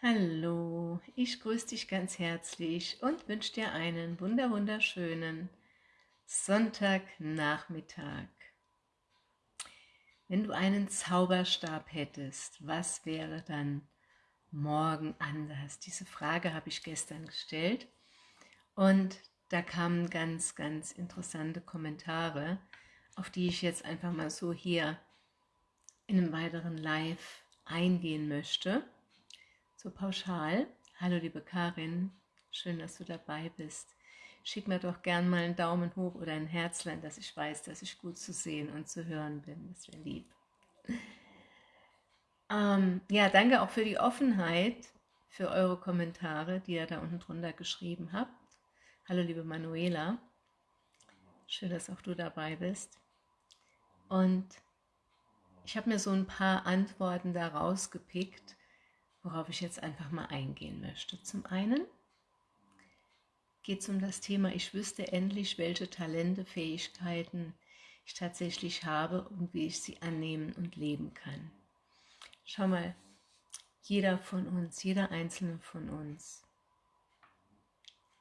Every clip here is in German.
Hallo, ich grüße dich ganz herzlich und wünsche dir einen wunder wunderschönen Sonntagnachmittag. Wenn du einen Zauberstab hättest, was wäre dann morgen anders? Diese Frage habe ich gestern gestellt und da kamen ganz, ganz interessante Kommentare, auf die ich jetzt einfach mal so hier in einem weiteren Live eingehen möchte. So pauschal. Hallo liebe Karin, schön, dass du dabei bist. Schick mir doch gern mal einen Daumen hoch oder ein Herzlein, dass ich weiß, dass ich gut zu sehen und zu hören bin. Das wäre lieb. Ähm, ja, danke auch für die Offenheit, für eure Kommentare, die ihr da unten drunter geschrieben habt. Hallo liebe Manuela, schön, dass auch du dabei bist. Und ich habe mir so ein paar Antworten da rausgepickt, worauf ich jetzt einfach mal eingehen möchte. Zum einen geht es um das Thema, ich wüsste endlich, welche Talente, Fähigkeiten ich tatsächlich habe und wie ich sie annehmen und leben kann. Schau mal, jeder von uns, jeder einzelne von uns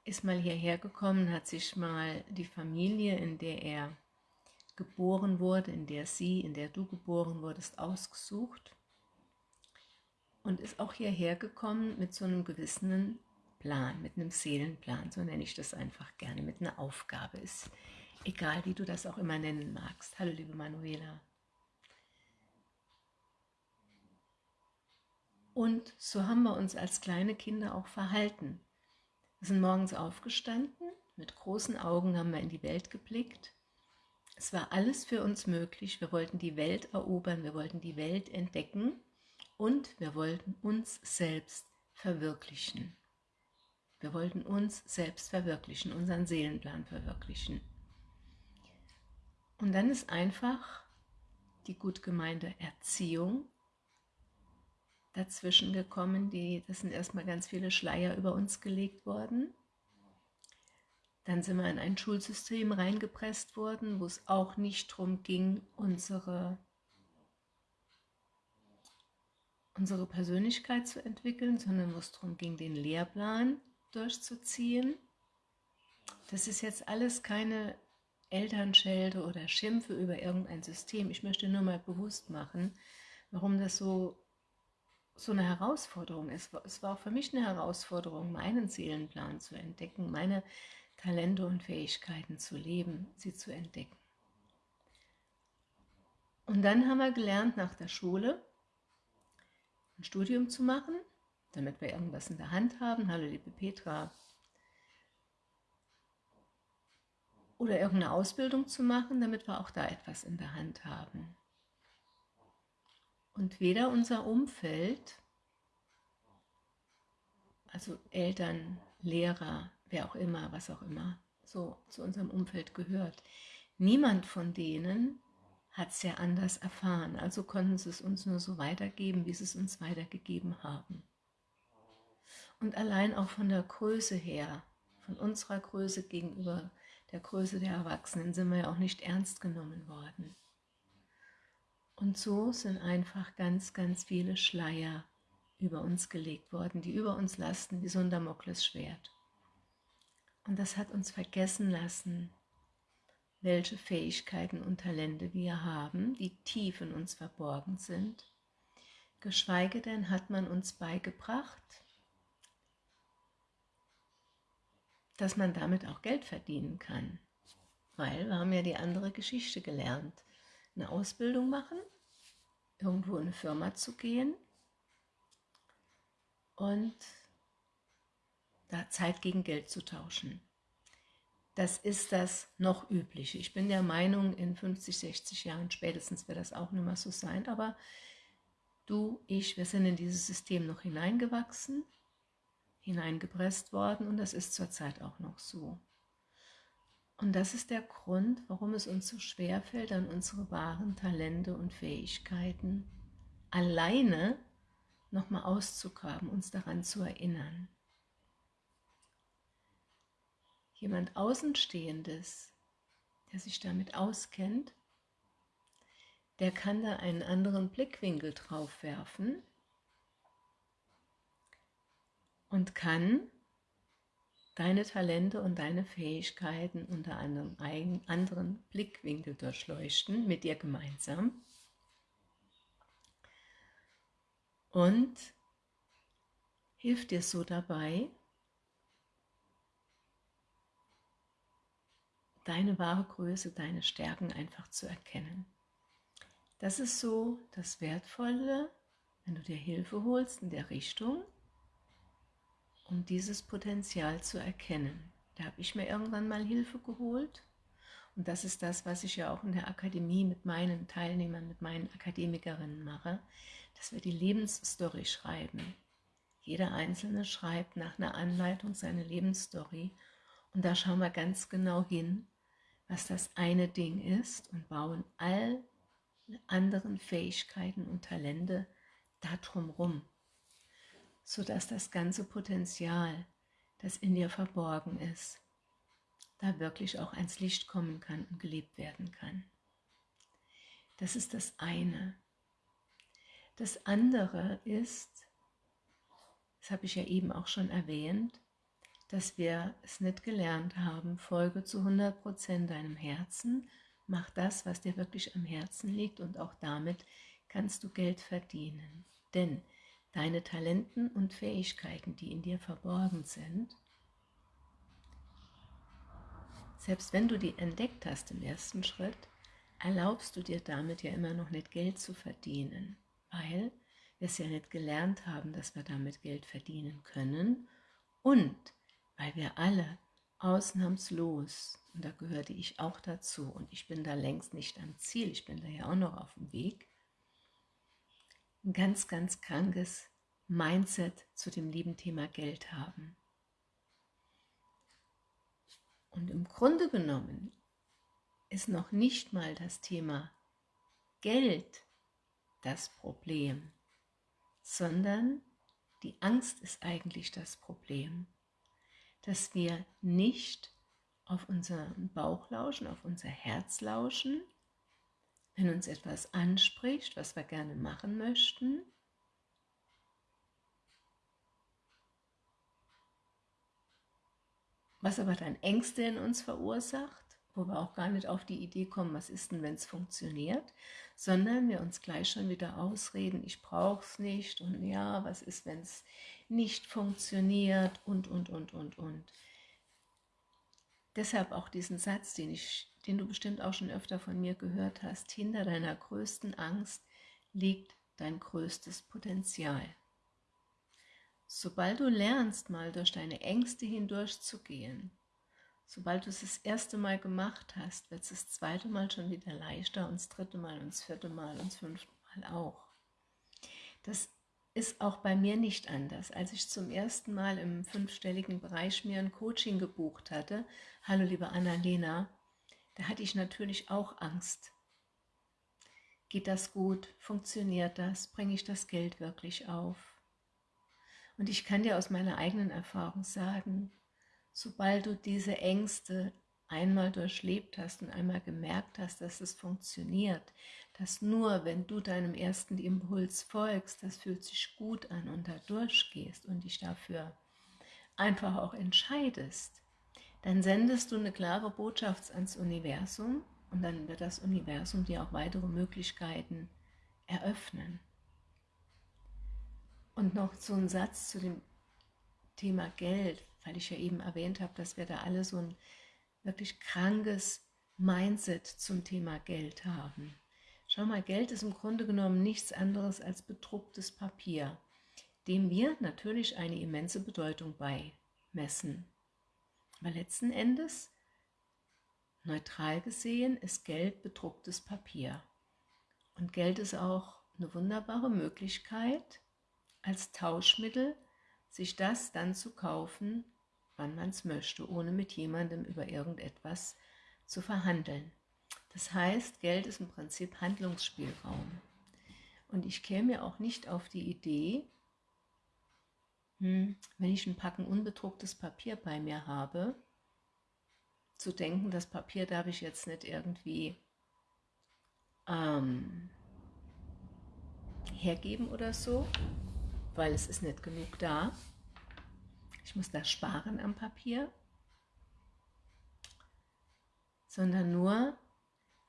ist mal hierher gekommen, hat sich mal die Familie, in der er geboren wurde, in der sie, in der du geboren wurdest, ausgesucht und ist auch hierher gekommen mit so einem gewissen Plan, mit einem Seelenplan, so nenne ich das einfach gerne, mit einer Aufgabe. Ist egal, wie du das auch immer nennen magst. Hallo, liebe Manuela. Und so haben wir uns als kleine Kinder auch verhalten. Wir sind morgens aufgestanden, mit großen Augen haben wir in die Welt geblickt. Es war alles für uns möglich. Wir wollten die Welt erobern, wir wollten die Welt entdecken und wir wollten uns selbst verwirklichen. Wir wollten uns selbst verwirklichen, unseren Seelenplan verwirklichen. Und dann ist einfach die gut gemeinte Erziehung dazwischen gekommen. Die, das sind erstmal ganz viele Schleier über uns gelegt worden. Dann sind wir in ein Schulsystem reingepresst worden, wo es auch nicht darum ging, unsere unsere Persönlichkeit zu entwickeln, sondern wo es darum ging, den Lehrplan durchzuziehen. Das ist jetzt alles keine Elternschelde oder Schimpfe über irgendein System. Ich möchte nur mal bewusst machen, warum das so, so eine Herausforderung ist. Es war auch für mich eine Herausforderung, meinen Seelenplan zu entdecken, meine Talente und Fähigkeiten zu leben, sie zu entdecken. Und dann haben wir gelernt nach der Schule, ein Studium zu machen, damit wir irgendwas in der Hand haben. Hallo liebe Petra. Oder irgendeine Ausbildung zu machen, damit wir auch da etwas in der Hand haben. Und weder unser Umfeld, also Eltern, Lehrer, wer auch immer, was auch immer, so zu unserem Umfeld gehört, niemand von denen hat es ja anders erfahren, also konnten sie es uns nur so weitergeben, wie sie es uns weitergegeben haben. Und allein auch von der Größe her, von unserer Größe gegenüber der Größe der Erwachsenen, sind wir ja auch nicht ernst genommen worden. Und so sind einfach ganz, ganz viele Schleier über uns gelegt worden, die über uns lasten wie so ein Damoklesschwert. Und das hat uns vergessen lassen, welche Fähigkeiten und Talente wir haben, die tief in uns verborgen sind. Geschweige denn hat man uns beigebracht, dass man damit auch Geld verdienen kann. Weil wir haben ja die andere Geschichte gelernt. Eine Ausbildung machen, irgendwo in eine Firma zu gehen und da Zeit gegen Geld zu tauschen das ist das noch übliche. Ich bin der Meinung, in 50, 60 Jahren spätestens wird das auch nicht mehr so sein, aber du, ich, wir sind in dieses System noch hineingewachsen, hineingepresst worden und das ist zurzeit auch noch so. Und das ist der Grund, warum es uns so schwer fällt, an unsere wahren Talente und Fähigkeiten alleine nochmal auszugraben, uns daran zu erinnern jemand Außenstehendes, der sich damit auskennt, der kann da einen anderen Blickwinkel drauf werfen und kann deine Talente und deine Fähigkeiten unter einem anderen Blickwinkel durchleuchten, mit dir gemeinsam. Und hilft dir so dabei, deine wahre Größe, deine Stärken einfach zu erkennen. Das ist so das Wertvolle, wenn du dir Hilfe holst in der Richtung, um dieses Potenzial zu erkennen. Da habe ich mir irgendwann mal Hilfe geholt und das ist das, was ich ja auch in der Akademie mit meinen Teilnehmern, mit meinen Akademikerinnen mache, dass wir die Lebensstory schreiben. Jeder Einzelne schreibt nach einer Anleitung seine Lebensstory und da schauen wir ganz genau hin, was das eine Ding ist und bauen all anderen Fähigkeiten und Talente darum rum, sodass das ganze Potenzial, das in dir verborgen ist, da wirklich auch ans Licht kommen kann und gelebt werden kann. Das ist das eine. Das andere ist, das habe ich ja eben auch schon erwähnt, dass wir es nicht gelernt haben, folge zu 100% deinem Herzen, mach das, was dir wirklich am Herzen liegt und auch damit kannst du Geld verdienen. Denn deine Talenten und Fähigkeiten, die in dir verborgen sind, selbst wenn du die entdeckt hast im ersten Schritt, erlaubst du dir damit ja immer noch nicht Geld zu verdienen, weil wir es ja nicht gelernt haben, dass wir damit Geld verdienen können. Und weil wir alle ausnahmslos, und da gehörte ich auch dazu, und ich bin da längst nicht am Ziel, ich bin da ja auch noch auf dem Weg, ein ganz, ganz krankes Mindset zu dem lieben Thema Geld haben. Und im Grunde genommen ist noch nicht mal das Thema Geld das Problem, sondern die Angst ist eigentlich das Problem dass wir nicht auf unseren Bauch lauschen, auf unser Herz lauschen, wenn uns etwas anspricht, was wir gerne machen möchten, was aber dann Ängste in uns verursacht, wo wir auch gar nicht auf die Idee kommen, was ist denn, wenn es funktioniert, sondern wir uns gleich schon wieder ausreden, ich brauche es nicht und ja, was ist, wenn es nicht funktioniert und, und, und, und, und. Deshalb auch diesen Satz, den, ich, den du bestimmt auch schon öfter von mir gehört hast, hinter deiner größten Angst liegt dein größtes Potenzial. Sobald du lernst, mal durch deine Ängste hindurchzugehen, sobald du es das erste Mal gemacht hast, wird es das zweite Mal schon wieder leichter und das dritte Mal und das vierte Mal und das fünfte Mal auch. Das ist auch bei mir nicht anders. Als ich zum ersten Mal im fünfstelligen Bereich mir ein Coaching gebucht hatte, hallo liebe Annalena, da hatte ich natürlich auch Angst. Geht das gut? Funktioniert das? Bringe ich das Geld wirklich auf? Und ich kann dir aus meiner eigenen Erfahrung sagen, sobald du diese Ängste einmal durchlebt hast und einmal gemerkt hast, dass es funktioniert, dass nur wenn du deinem ersten Impuls folgst, das fühlt sich gut an und da durchgehst und dich dafür einfach auch entscheidest, dann sendest du eine klare Botschaft ans Universum und dann wird das Universum dir auch weitere Möglichkeiten eröffnen. Und noch so ein Satz zu dem Thema Geld, weil ich ja eben erwähnt habe, dass wir da alle so ein wirklich krankes Mindset zum Thema Geld haben. Schau mal, Geld ist im Grunde genommen nichts anderes als bedrucktes Papier, dem wir natürlich eine immense Bedeutung beimessen. Aber letzten Endes, neutral gesehen, ist Geld bedrucktes Papier. Und Geld ist auch eine wunderbare Möglichkeit, als Tauschmittel sich das dann zu kaufen, wann man es möchte, ohne mit jemandem über irgendetwas zu verhandeln. Das heißt, Geld ist im Prinzip Handlungsspielraum. Und ich käme ja auch nicht auf die Idee, hm, wenn ich ein Packen unbedrucktes Papier bei mir habe, zu denken, das Papier darf ich jetzt nicht irgendwie ähm, hergeben oder so, weil es ist nicht genug da. Ich muss da sparen am Papier, sondern nur,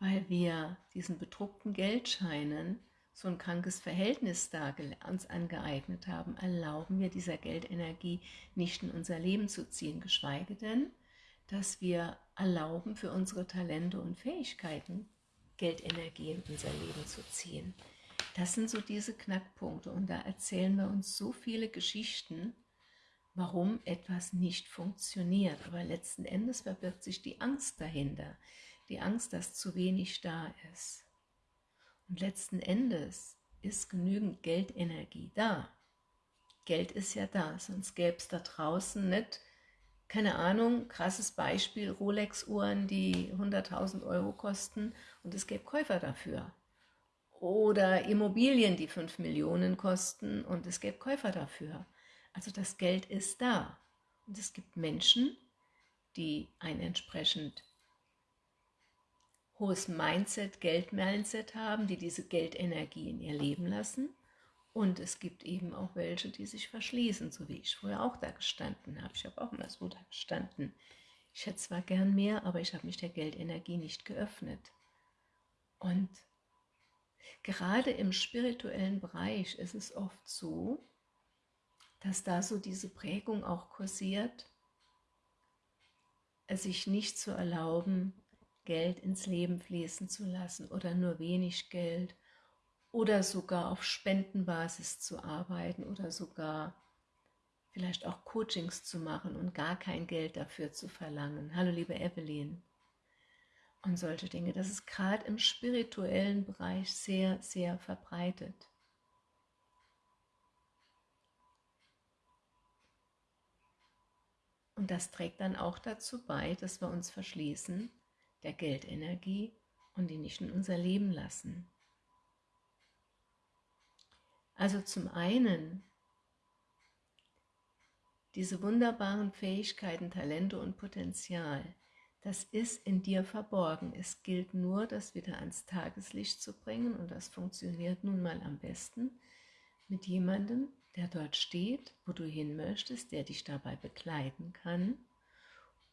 weil wir diesen bedruckten Geldscheinen so ein krankes Verhältnis da uns angeeignet haben, erlauben wir dieser Geldenergie nicht in unser Leben zu ziehen, geschweige denn, dass wir erlauben, für unsere Talente und Fähigkeiten Geldenergie in unser Leben zu ziehen. Das sind so diese Knackpunkte. Und da erzählen wir uns so viele Geschichten, warum etwas nicht funktioniert. Aber letzten Endes verbirgt sich die Angst dahinter, die Angst, dass zu wenig da ist. Und letzten Endes ist genügend Geldenergie da. Geld ist ja da, sonst gäbe es da draußen nicht, keine Ahnung, krasses Beispiel, Rolex-Uhren, die 100.000 Euro kosten und es gäbe Käufer dafür. Oder Immobilien, die 5 Millionen kosten und es gäbe Käufer dafür. Also das Geld ist da. Und es gibt Menschen, die ein entsprechend hohes Mindset, Geld-Mindset haben, die diese Geldenergie in ihr Leben lassen. Und es gibt eben auch welche, die sich verschließen, so wie ich früher auch da gestanden habe. Ich habe auch immer so da gestanden. Ich hätte zwar gern mehr, aber ich habe mich der Geldenergie nicht geöffnet. Und gerade im spirituellen Bereich ist es oft so, dass da so diese Prägung auch kursiert, sich nicht zu erlauben, Geld ins Leben fließen zu lassen oder nur wenig Geld oder sogar auf Spendenbasis zu arbeiten oder sogar vielleicht auch Coachings zu machen und gar kein Geld dafür zu verlangen. Hallo liebe Evelyn. Und solche Dinge, das ist gerade im spirituellen Bereich sehr, sehr verbreitet. Und das trägt dann auch dazu bei, dass wir uns verschließen der Geldenergie und die nicht in unser Leben lassen. Also zum einen diese wunderbaren Fähigkeiten, Talente und Potenzial, das ist in dir verborgen. Es gilt nur, das wieder ans Tageslicht zu bringen und das funktioniert nun mal am besten mit jemandem, der dort steht, wo du hin möchtest, der dich dabei begleiten kann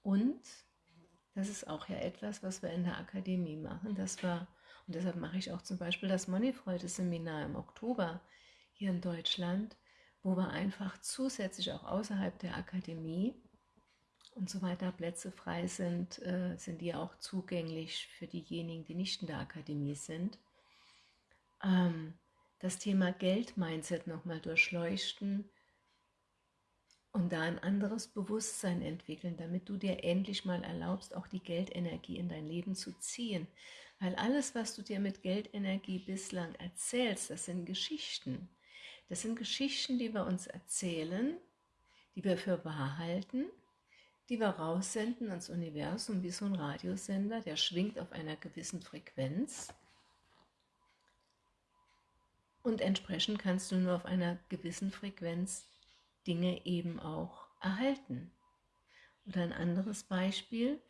und das ist auch ja etwas, was wir in der Akademie machen. Das war, und deshalb mache ich auch zum Beispiel das Moneyfreude-Seminar im Oktober hier in Deutschland, wo wir einfach zusätzlich auch außerhalb der Akademie und so weiter Plätze frei sind, äh, sind die auch zugänglich für diejenigen, die nicht in der Akademie sind. Ähm, das Thema Geld-Mindset nochmal durchleuchten, und da ein anderes Bewusstsein entwickeln, damit du dir endlich mal erlaubst, auch die Geldenergie in dein Leben zu ziehen. Weil alles, was du dir mit Geldenergie bislang erzählst, das sind Geschichten. Das sind Geschichten, die wir uns erzählen, die wir für wahr halten, die wir raussenden ans Universum wie so ein Radiosender, der schwingt auf einer gewissen Frequenz. Und entsprechend kannst du nur auf einer gewissen Frequenz Dinge eben auch erhalten. Oder ein anderes Beispiel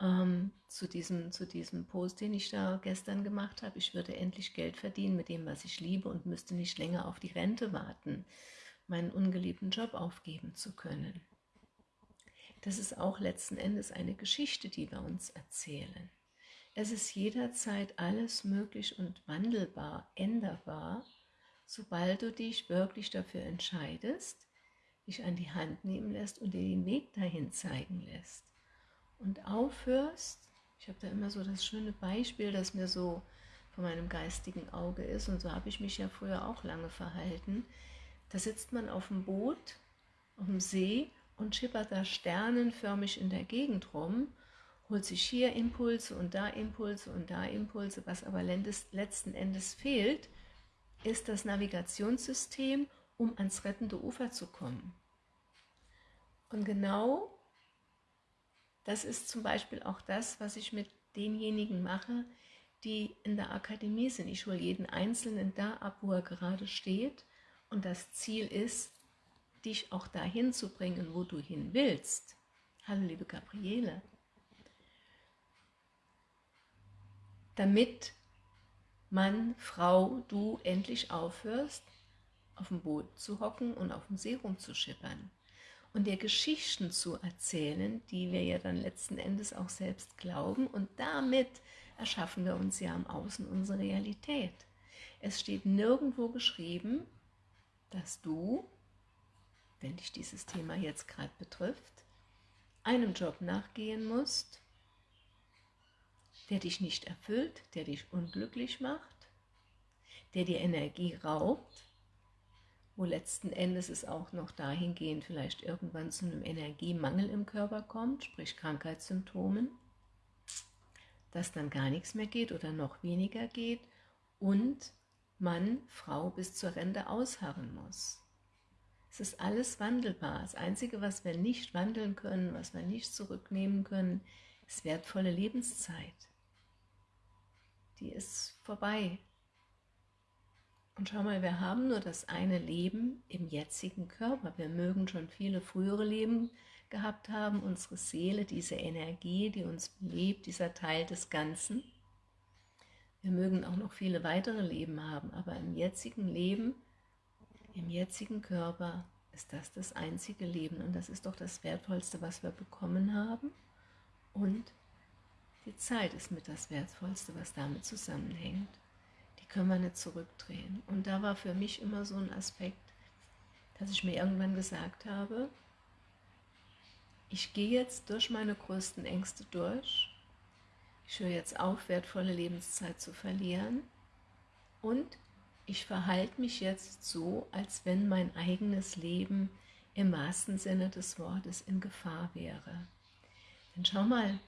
ähm, zu, diesem, zu diesem Post, den ich da gestern gemacht habe. Ich würde endlich Geld verdienen mit dem, was ich liebe und müsste nicht länger auf die Rente warten, meinen ungeliebten Job aufgeben zu können. Das ist auch letzten Endes eine Geschichte, die wir uns erzählen. Es ist jederzeit alles möglich und wandelbar, änderbar sobald du dich wirklich dafür entscheidest, dich an die Hand nehmen lässt und dir den Weg dahin zeigen lässt. Und aufhörst, ich habe da immer so das schöne Beispiel, das mir so von meinem geistigen Auge ist, und so habe ich mich ja früher auch lange verhalten, da sitzt man auf dem Boot, auf dem See und schippert da sternenförmig in der Gegend rum, holt sich hier Impulse und da Impulse und da Impulse, was aber letzten Endes fehlt, ist das Navigationssystem, um ans rettende Ufer zu kommen. Und genau das ist zum Beispiel auch das, was ich mit denjenigen mache, die in der Akademie sind. Ich hole jeden Einzelnen da ab, wo er gerade steht. Und das Ziel ist, dich auch dahin zu bringen, wo du hin willst. Hallo, liebe Gabriele. Damit Mann, Frau, du endlich aufhörst, auf dem Boot zu hocken und auf dem See rumzuschippern. und dir Geschichten zu erzählen, die wir ja dann letzten Endes auch selbst glauben und damit erschaffen wir uns ja am Außen unsere Realität. Es steht nirgendwo geschrieben, dass du, wenn dich dieses Thema jetzt gerade betrifft, einem Job nachgehen musst, der dich nicht erfüllt, der dich unglücklich macht, der dir Energie raubt, wo letzten Endes es auch noch dahingehend vielleicht irgendwann zu einem Energiemangel im Körper kommt, sprich Krankheitssymptomen, dass dann gar nichts mehr geht oder noch weniger geht und Mann, Frau bis zur Rente ausharren muss. Es ist alles wandelbar. Das Einzige, was wir nicht wandeln können, was wir nicht zurücknehmen können, ist wertvolle Lebenszeit. Die ist vorbei. Und schau mal, wir haben nur das eine Leben im jetzigen Körper. Wir mögen schon viele frühere Leben gehabt haben, unsere Seele, diese Energie, die uns belebt, dieser Teil des Ganzen. Wir mögen auch noch viele weitere Leben haben, aber im jetzigen Leben, im jetzigen Körper ist das das einzige Leben und das ist doch das Wertvollste, was wir bekommen haben und die Zeit ist mit das Wertvollste, was damit zusammenhängt können wir nicht zurückdrehen. Und da war für mich immer so ein Aspekt, dass ich mir irgendwann gesagt habe, ich gehe jetzt durch meine größten Ängste durch, ich höre jetzt auf, wertvolle Lebenszeit zu verlieren und ich verhalte mich jetzt so, als wenn mein eigenes Leben im wahrsten Sinne des Wortes in Gefahr wäre. Denn schau mal,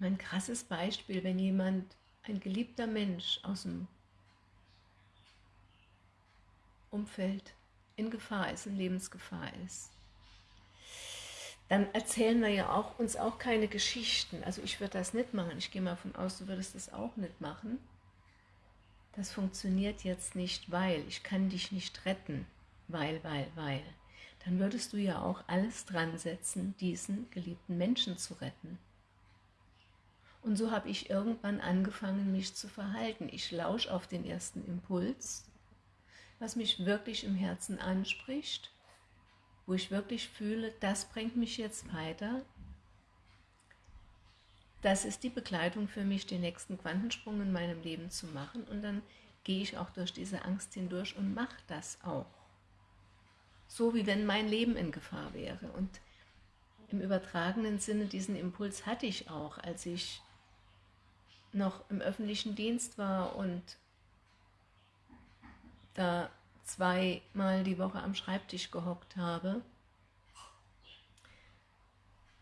Ein krasses Beispiel, wenn jemand, ein geliebter Mensch aus dem Umfeld in Gefahr ist, in Lebensgefahr ist, dann erzählen wir ja auch, uns auch keine Geschichten. Also ich würde das nicht machen. Ich gehe mal davon aus, du würdest das auch nicht machen. Das funktioniert jetzt nicht, weil ich kann dich nicht retten, weil, weil, weil. Dann würdest du ja auch alles dran setzen, diesen geliebten Menschen zu retten. Und so habe ich irgendwann angefangen, mich zu verhalten. Ich lausche auf den ersten Impuls, was mich wirklich im Herzen anspricht, wo ich wirklich fühle, das bringt mich jetzt weiter. Das ist die Begleitung für mich, den nächsten Quantensprung in meinem Leben zu machen. Und dann gehe ich auch durch diese Angst hindurch und mache das auch. So wie wenn mein Leben in Gefahr wäre. Und im übertragenen Sinne diesen Impuls hatte ich auch, als ich noch im öffentlichen Dienst war und da zweimal die Woche am Schreibtisch gehockt habe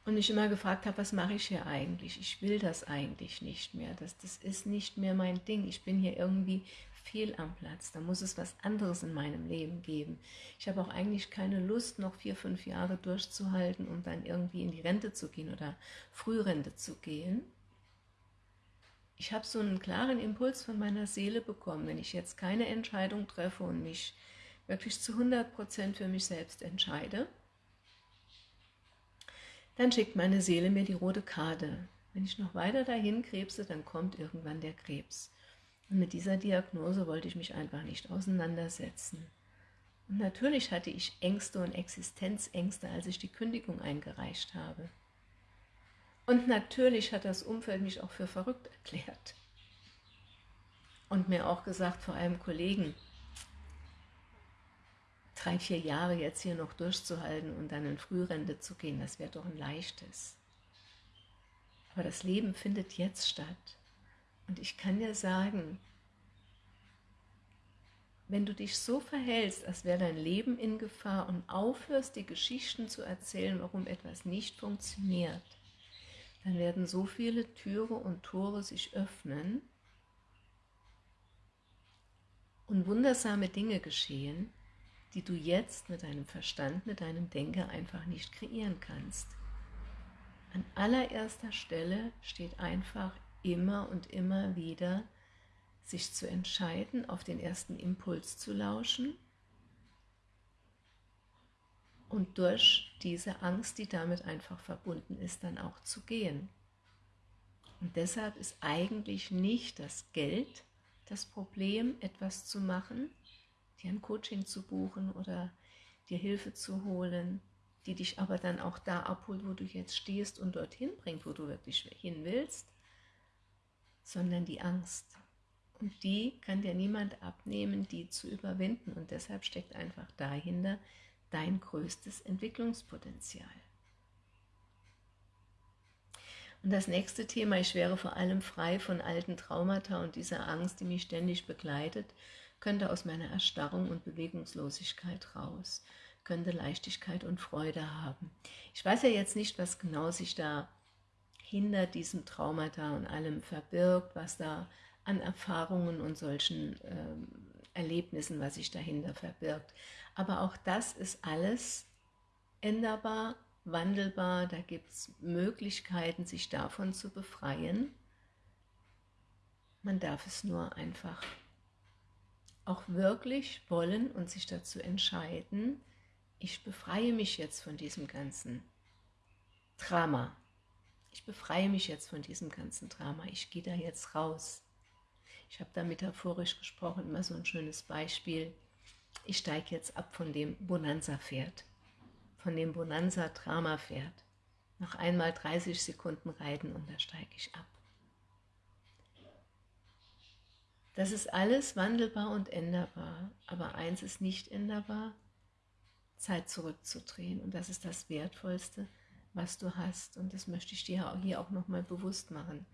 und ich immer gefragt habe, was mache ich hier eigentlich? Ich will das eigentlich nicht mehr. Das, das ist nicht mehr mein Ding. Ich bin hier irgendwie fehl am Platz. Da muss es was anderes in meinem Leben geben. Ich habe auch eigentlich keine Lust, noch vier, fünf Jahre durchzuhalten, um dann irgendwie in die Rente zu gehen oder Frührente zu gehen ich habe so einen klaren Impuls von meiner Seele bekommen, wenn ich jetzt keine Entscheidung treffe und mich wirklich zu 100% für mich selbst entscheide, dann schickt meine Seele mir die rote Karte. Wenn ich noch weiter dahin krebse, dann kommt irgendwann der Krebs. Und mit dieser Diagnose wollte ich mich einfach nicht auseinandersetzen. Und natürlich hatte ich Ängste und Existenzängste, als ich die Kündigung eingereicht habe. Und natürlich hat das Umfeld mich auch für verrückt erklärt. Und mir auch gesagt, vor allem Kollegen, drei, vier Jahre jetzt hier noch durchzuhalten und dann in Frührente zu gehen, das wäre doch ein leichtes. Aber das Leben findet jetzt statt. Und ich kann dir sagen, wenn du dich so verhältst, als wäre dein Leben in Gefahr und aufhörst, die Geschichten zu erzählen, warum etwas nicht funktioniert, dann werden so viele Türe und Tore sich öffnen und wundersame Dinge geschehen, die du jetzt mit deinem Verstand, mit deinem Denker einfach nicht kreieren kannst. An allererster Stelle steht einfach immer und immer wieder, sich zu entscheiden, auf den ersten Impuls zu lauschen und durch diese Angst, die damit einfach verbunden ist, dann auch zu gehen. Und deshalb ist eigentlich nicht das Geld das Problem, etwas zu machen, dir ein Coaching zu buchen oder dir Hilfe zu holen, die dich aber dann auch da abholt, wo du jetzt stehst und dorthin bringt, wo du wirklich hin willst, sondern die Angst. Und die kann dir niemand abnehmen, die zu überwinden. Und deshalb steckt einfach dahinter dein größtes Entwicklungspotenzial. Und das nächste Thema, ich wäre vor allem frei von alten Traumata und dieser Angst, die mich ständig begleitet, könnte aus meiner Erstarrung und Bewegungslosigkeit raus, könnte Leichtigkeit und Freude haben. Ich weiß ja jetzt nicht, was genau sich da hinter diesem Traumata und allem verbirgt, was da an Erfahrungen und solchen ähm, Erlebnissen, was sich dahinter verbirgt. Aber auch das ist alles änderbar, wandelbar, da gibt es Möglichkeiten, sich davon zu befreien. Man darf es nur einfach auch wirklich wollen und sich dazu entscheiden, ich befreie mich jetzt von diesem ganzen Drama. Ich befreie mich jetzt von diesem ganzen Drama. Ich gehe da jetzt raus. Ich habe da metaphorisch gesprochen immer so ein schönes Beispiel. Ich steige jetzt ab von dem Bonanza-Pferd von dem Bonanza-Drama-Pferd. Noch einmal 30 Sekunden reiten und da steige ich ab. Das ist alles wandelbar und änderbar, aber eins ist nicht änderbar, Zeit zurückzudrehen und das ist das Wertvollste, was du hast und das möchte ich dir hier auch nochmal bewusst machen,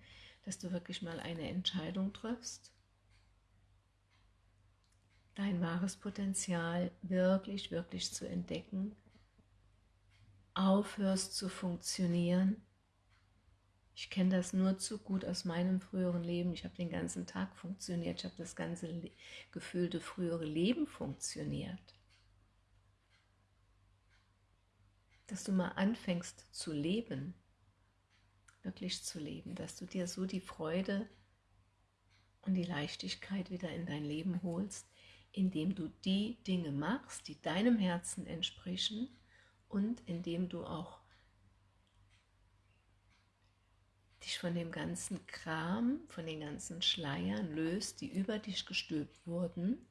dass du wirklich mal eine Entscheidung triffst, dein wahres Potenzial wirklich, wirklich zu entdecken aufhörst zu funktionieren. Ich kenne das nur zu gut aus meinem früheren Leben. Ich habe den ganzen Tag funktioniert. Ich habe das ganze gefühlte frühere Leben funktioniert. Dass du mal anfängst zu leben, wirklich zu leben, dass du dir so die Freude und die Leichtigkeit wieder in dein Leben holst, indem du die Dinge machst, die deinem Herzen entsprechen und indem du auch dich von dem ganzen Kram, von den ganzen Schleiern löst, die über dich gestülpt wurden,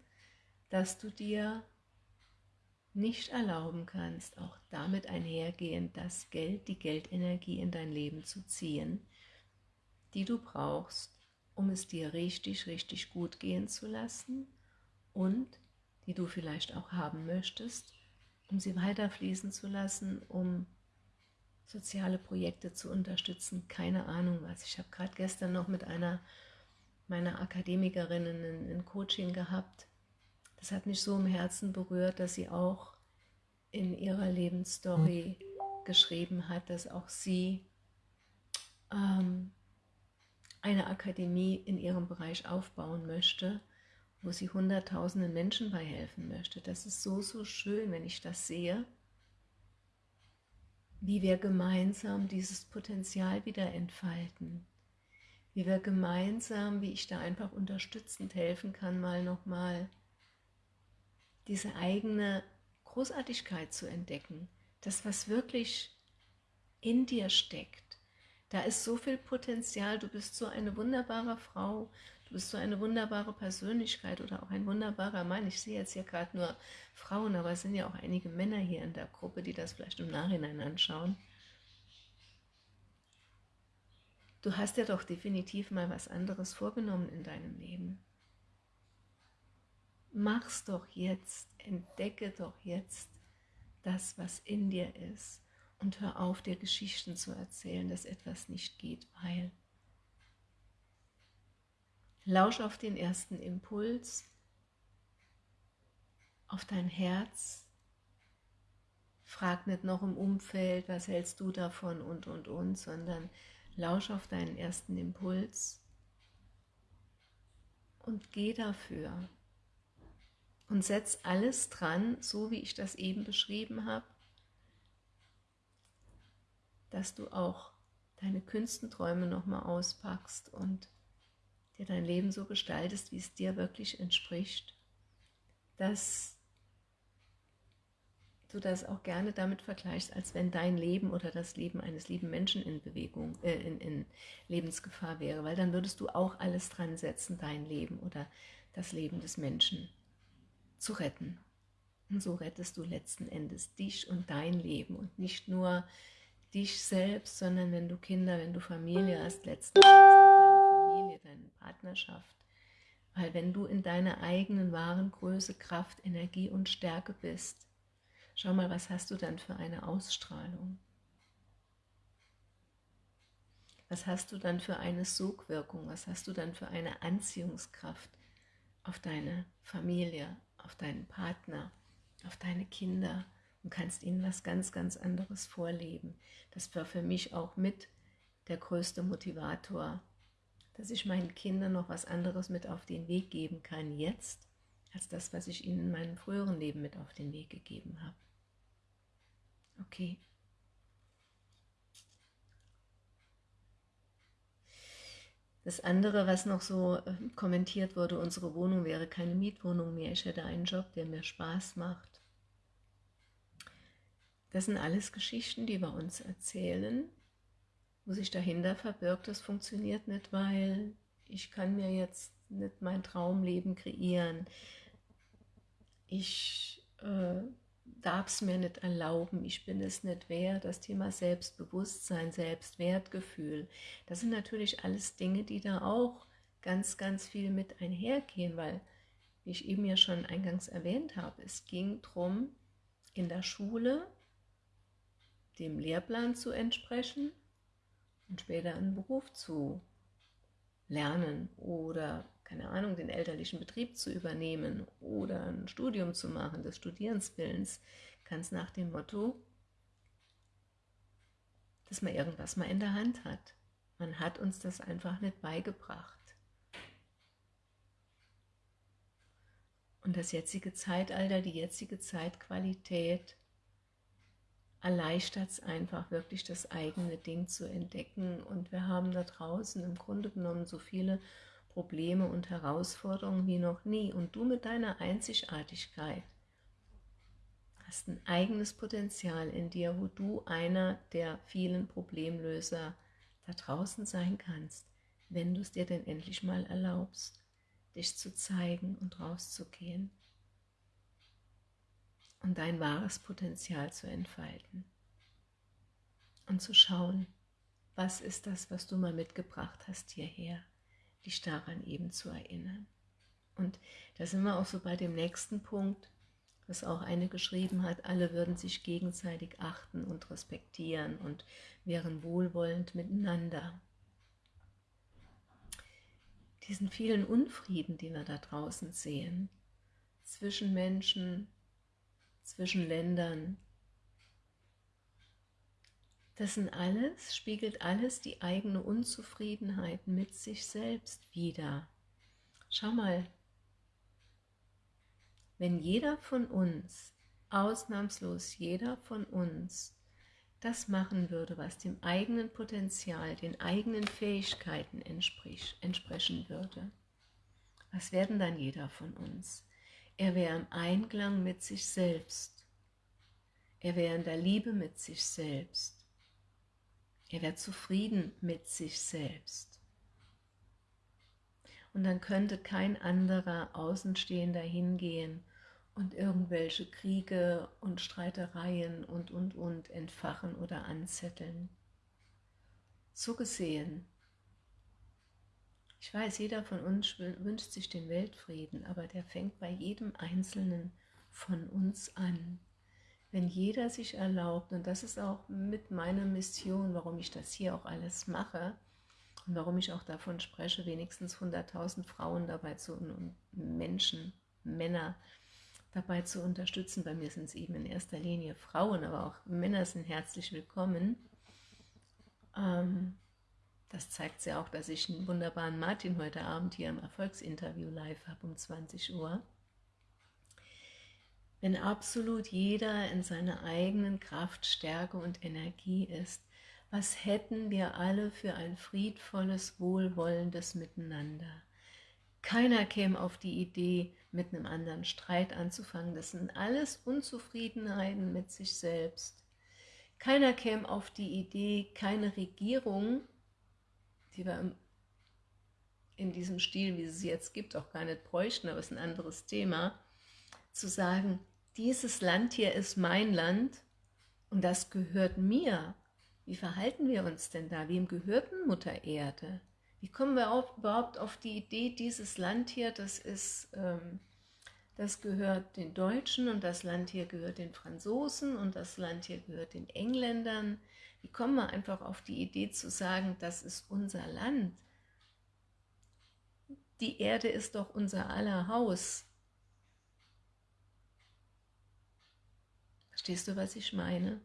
dass du dir nicht erlauben kannst, auch damit einhergehend das Geld, die Geldenergie in dein Leben zu ziehen, die du brauchst, um es dir richtig, richtig gut gehen zu lassen und die du vielleicht auch haben möchtest, um sie weiterfließen zu lassen, um soziale Projekte zu unterstützen, keine Ahnung was. Ich habe gerade gestern noch mit einer meiner Akademikerinnen ein, Coaching gehabt. Das hat mich so im Herzen berührt, dass sie auch in ihrer Lebensstory geschrieben hat, dass auch sie ähm, eine Akademie in ihrem Bereich aufbauen möchte wo sie hunderttausenden Menschen bei helfen möchte. Das ist so, so schön, wenn ich das sehe, wie wir gemeinsam dieses Potenzial wieder entfalten, wie wir gemeinsam, wie ich da einfach unterstützend helfen kann, mal nochmal diese eigene Großartigkeit zu entdecken, das, was wirklich in dir steckt. Da ist so viel Potenzial, du bist so eine wunderbare Frau, Du bist so eine wunderbare Persönlichkeit oder auch ein wunderbarer Mann. Ich sehe jetzt hier gerade nur Frauen, aber es sind ja auch einige Männer hier in der Gruppe, die das vielleicht im Nachhinein anschauen. Du hast ja doch definitiv mal was anderes vorgenommen in deinem Leben. Mach's doch jetzt, entdecke doch jetzt das, was in dir ist und hör auf, dir Geschichten zu erzählen, dass etwas nicht geht, weil... Lausch auf den ersten Impuls, auf dein Herz. Frag nicht noch im Umfeld, was hältst du davon und, und, und, sondern lausch auf deinen ersten Impuls und geh dafür. Und setz alles dran, so wie ich das eben beschrieben habe, dass du auch deine Künstenträume nochmal auspackst und dir dein Leben so gestaltest, wie es dir wirklich entspricht, dass du das auch gerne damit vergleichst, als wenn dein Leben oder das Leben eines lieben Menschen in Bewegung, äh, in, in Lebensgefahr wäre, weil dann würdest du auch alles dran setzen, dein Leben oder das Leben des Menschen. zu retten. Und so rettest du letzten Endes dich und dein Leben und nicht nur dich selbst, sondern wenn du Kinder, wenn du Familie hast, letzten Endes Partnerschaft. Weil wenn du in deiner eigenen wahren Größe, Kraft, Energie und Stärke bist, schau mal, was hast du dann für eine Ausstrahlung? Was hast du dann für eine Sogwirkung? Was hast du dann für eine Anziehungskraft auf deine Familie, auf deinen Partner, auf deine Kinder und kannst ihnen was ganz, ganz anderes vorleben. Das war für mich auch mit der größte Motivator, dass ich meinen Kindern noch was anderes mit auf den Weg geben kann jetzt, als das, was ich ihnen in meinem früheren Leben mit auf den Weg gegeben habe. Okay. Das andere, was noch so äh, kommentiert wurde, unsere Wohnung wäre keine Mietwohnung mehr, ich hätte einen Job, der mir Spaß macht. Das sind alles Geschichten, die wir uns erzählen, wo sich dahinter verbirgt, das funktioniert nicht, weil ich kann mir jetzt nicht mein Traumleben kreieren. Ich äh, darf es mir nicht erlauben, ich bin es nicht wert, das Thema Selbstbewusstsein, Selbstwertgefühl, das sind natürlich alles Dinge, die da auch ganz, ganz viel mit einhergehen, weil, wie ich eben ja schon eingangs erwähnt habe, es ging darum, in der Schule dem Lehrplan zu entsprechen und später einen Beruf zu lernen oder keine Ahnung, den elterlichen Betrieb zu übernehmen oder ein Studium zu machen, des Studierenswillens, ganz nach dem Motto, dass man irgendwas mal in der Hand hat. Man hat uns das einfach nicht beigebracht. Und das jetzige Zeitalter, die jetzige Zeitqualität erleichtert es einfach, wirklich das eigene Ding zu entdecken. Und wir haben da draußen im Grunde genommen so viele Probleme und Herausforderungen wie noch nie. Und du mit deiner Einzigartigkeit hast ein eigenes Potenzial in dir, wo du einer der vielen Problemlöser da draußen sein kannst, wenn du es dir denn endlich mal erlaubst, dich zu zeigen und rauszugehen und dein wahres Potenzial zu entfalten und zu schauen, was ist das, was du mal mitgebracht hast hierher dich daran eben zu erinnern. Und da sind wir auch so bei dem nächsten Punkt, was auch eine geschrieben hat, alle würden sich gegenseitig achten und respektieren und wären wohlwollend miteinander. Diesen vielen Unfrieden, die wir da draußen sehen, zwischen Menschen, zwischen Ländern, das sind alles, spiegelt alles die eigene Unzufriedenheit mit sich selbst wider. Schau mal, wenn jeder von uns, ausnahmslos jeder von uns, das machen würde, was dem eigenen Potenzial, den eigenen Fähigkeiten entsprechen würde, was werden dann jeder von uns? Er wäre im Einklang mit sich selbst. Er wäre in der Liebe mit sich selbst. Er wäre zufrieden mit sich selbst. Und dann könnte kein anderer Außenstehender hingehen und irgendwelche Kriege und Streitereien und, und, und entfachen oder anzetteln. So gesehen, ich weiß, jeder von uns wünscht sich den Weltfrieden, aber der fängt bei jedem Einzelnen von uns an wenn jeder sich erlaubt, und das ist auch mit meiner Mission, warum ich das hier auch alles mache und warum ich auch davon spreche, wenigstens 100.000 Frauen dabei zu, und Menschen, Männer dabei zu unterstützen. Bei mir sind es eben in erster Linie Frauen, aber auch Männer sind herzlich willkommen. Ähm, das zeigt ja auch, dass ich einen wunderbaren Martin heute Abend hier im Erfolgsinterview live habe um 20 Uhr wenn absolut jeder in seiner eigenen Kraft, Stärke und Energie ist, was hätten wir alle für ein friedvolles, wohlwollendes Miteinander? Keiner käme auf die Idee, mit einem anderen Streit anzufangen. Das sind alles Unzufriedenheiten mit sich selbst. Keiner käme auf die Idee, keine Regierung, die wir in diesem Stil, wie es sie jetzt gibt, auch gar nicht bräuchten, aber es ist ein anderes Thema, zu sagen, dieses Land hier ist mein Land und das gehört mir. Wie verhalten wir uns denn da? Wem gehört denn Mutter Erde? Wie kommen wir auf, überhaupt auf die Idee, dieses Land hier, das ist, ähm, das gehört den Deutschen und das Land hier gehört den Franzosen und das Land hier gehört den Engländern. Wie kommen wir einfach auf die Idee zu sagen, das ist unser Land? Die Erde ist doch unser aller Haus. Verstehst du, was ich meine?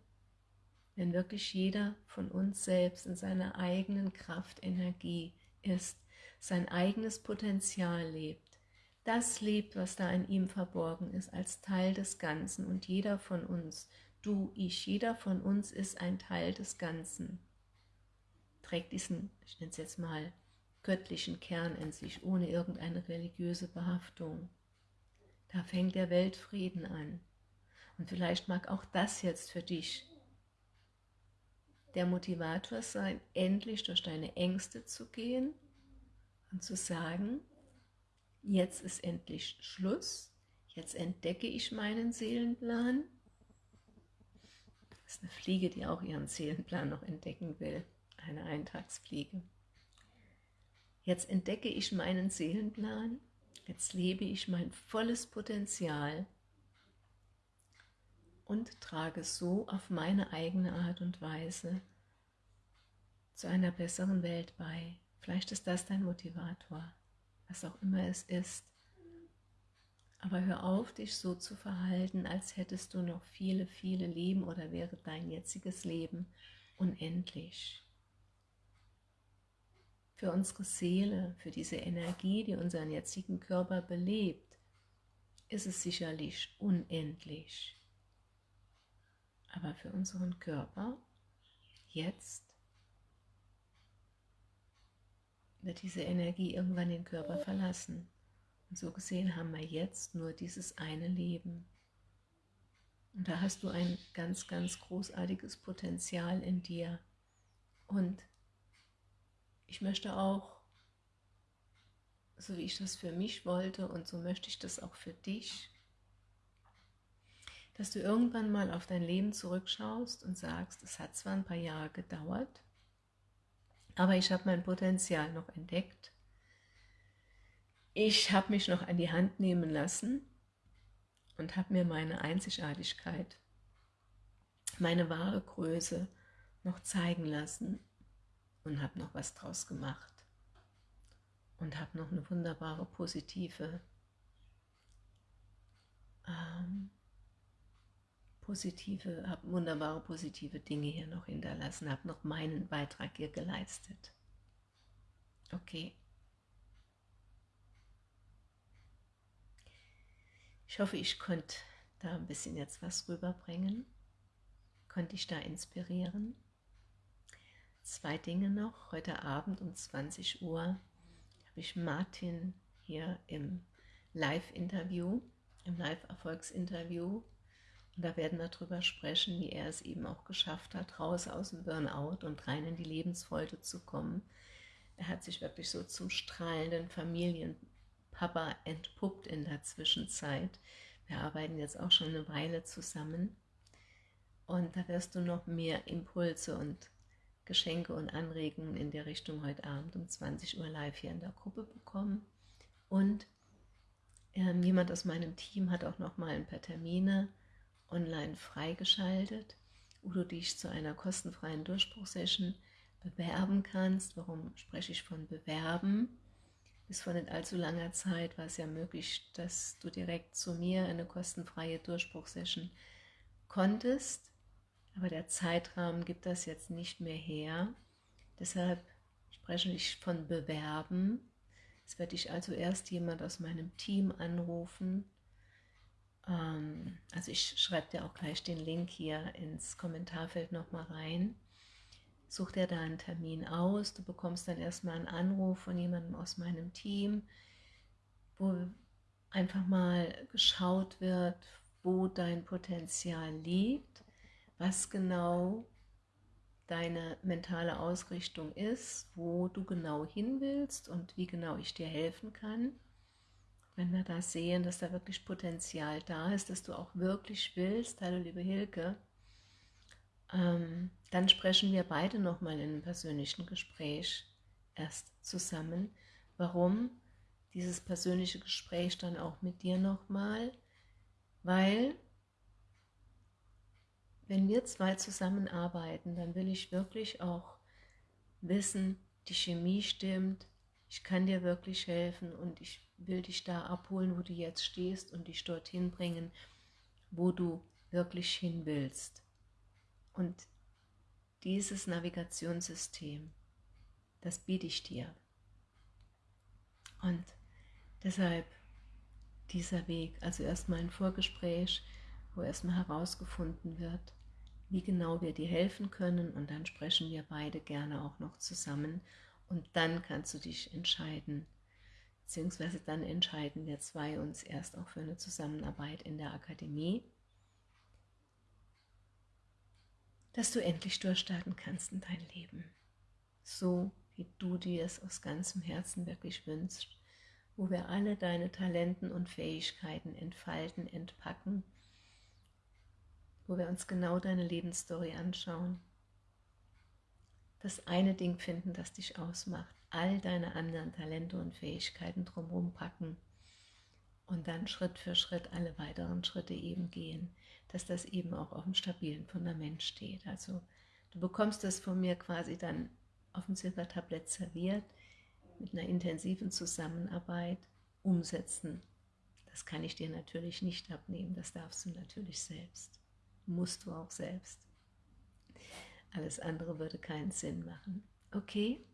Wenn wirklich jeder von uns selbst in seiner eigenen Kraft, Energie ist, sein eigenes Potenzial lebt, das lebt, was da in ihm verborgen ist, als Teil des Ganzen und jeder von uns, du, ich, jeder von uns ist ein Teil des Ganzen, trägt diesen, ich nenne es jetzt mal, göttlichen Kern in sich, ohne irgendeine religiöse Behaftung. Da fängt der Weltfrieden an. Und vielleicht mag auch das jetzt für dich der Motivator sein, endlich durch deine Ängste zu gehen und zu sagen, jetzt ist endlich Schluss, jetzt entdecke ich meinen Seelenplan. Das ist eine Fliege, die auch ihren Seelenplan noch entdecken will, eine Eintagsfliege. Jetzt entdecke ich meinen Seelenplan, jetzt lebe ich mein volles Potenzial und trage so auf meine eigene Art und Weise zu einer besseren Welt bei. Vielleicht ist das dein Motivator, was auch immer es ist. Aber hör auf, dich so zu verhalten, als hättest du noch viele, viele Leben oder wäre dein jetziges Leben unendlich für unsere Seele, für diese Energie, die unseren jetzigen Körper belebt, ist es sicherlich unendlich. Aber für unseren Körper jetzt wird diese Energie irgendwann den Körper verlassen. Und so gesehen haben wir jetzt nur dieses eine Leben. Und da hast du ein ganz, ganz großartiges Potenzial in dir. Und ich möchte auch, so wie ich das für mich wollte und so möchte ich das auch für dich, dass du irgendwann mal auf dein Leben zurückschaust und sagst, es hat zwar ein paar Jahre gedauert, aber ich habe mein Potenzial noch entdeckt. Ich habe mich noch an die Hand nehmen lassen und habe mir meine Einzigartigkeit, meine wahre Größe noch zeigen lassen und habe noch was draus gemacht und habe noch eine wunderbare positive ähm, positive, habe wunderbare positive Dinge hier noch hinterlassen, habe noch meinen Beitrag hier geleistet. Okay. Ich hoffe, ich konnte da ein bisschen jetzt was rüberbringen, konnte ich da inspirieren. Zwei Dinge noch. Heute Abend um 20 Uhr habe ich Martin hier im Live-Interview, im Live-Erfolgsinterview. Und da werden wir darüber sprechen, wie er es eben auch geschafft hat, raus aus dem Burnout und rein in die Lebensfreude zu kommen. Er hat sich wirklich so zum strahlenden Familienpapa entpuppt in der Zwischenzeit. Wir arbeiten jetzt auch schon eine Weile zusammen. Und da wirst du noch mehr Impulse und Geschenke und Anregungen in der Richtung heute Abend um 20 Uhr live hier in der Gruppe bekommen. Und ähm, jemand aus meinem Team hat auch noch mal ein paar Termine online freigeschaltet, wo du dich zu einer kostenfreien Durchbruchsession bewerben kannst. Warum spreche ich von bewerben? Bis vor nicht allzu langer Zeit war es ja möglich, dass du direkt zu mir eine kostenfreie Durchbruchsession konntest. Aber der Zeitrahmen gibt das jetzt nicht mehr her. Deshalb spreche ich von Bewerben. Es wird dich also erst jemand aus meinem Team anrufen. Ähm, also ich schreibe dir auch gleich den Link hier ins Kommentarfeld nochmal rein. Such dir da einen Termin aus. Du bekommst dann erstmal einen Anruf von jemandem aus meinem Team, wo einfach mal geschaut wird, wo dein Potenzial liegt was genau deine mentale Ausrichtung ist, wo du genau hin willst und wie genau ich dir helfen kann. wenn wir da sehen, dass da wirklich Potenzial da ist, dass du auch wirklich willst, hallo liebe Hilke, ähm, dann sprechen wir beide nochmal in einem persönlichen Gespräch erst zusammen. Warum? Dieses persönliche Gespräch dann auch mit dir nochmal, weil wenn wir zwei zusammenarbeiten, dann will ich wirklich auch wissen, die Chemie stimmt, ich kann dir wirklich helfen und ich will dich da abholen, wo du jetzt stehst und dich dorthin bringen, wo du wirklich hin willst. Und dieses Navigationssystem, das biete ich dir. Und deshalb dieser Weg, also erstmal ein Vorgespräch, wo erstmal herausgefunden wird, wie genau wir dir helfen können und dann sprechen wir beide gerne auch noch zusammen und dann kannst du dich entscheiden, beziehungsweise dann entscheiden wir zwei uns erst auch für eine Zusammenarbeit in der Akademie, dass du endlich durchstarten kannst in dein Leben, so wie du dir es aus ganzem Herzen wirklich wünschst, wo wir alle deine Talenten und Fähigkeiten entfalten, entpacken, wo wir uns genau deine Lebensstory anschauen, das eine Ding finden, das dich ausmacht, all deine anderen Talente und Fähigkeiten drumherum packen und dann Schritt für Schritt alle weiteren Schritte eben gehen, dass das eben auch auf einem stabilen Fundament steht. Also du bekommst das von mir quasi dann auf dem Silbertablett serviert, mit einer intensiven Zusammenarbeit umsetzen. Das kann ich dir natürlich nicht abnehmen, das darfst du natürlich selbst. Musst du auch selbst. Alles andere würde keinen Sinn machen. Okay?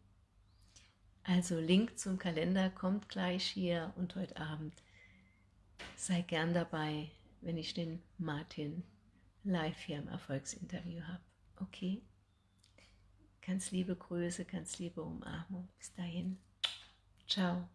Also Link zum Kalender kommt gleich hier und heute Abend. Sei gern dabei, wenn ich den Martin live hier im Erfolgsinterview habe. Okay? Ganz liebe Grüße, ganz liebe Umarmung. Bis dahin. Ciao.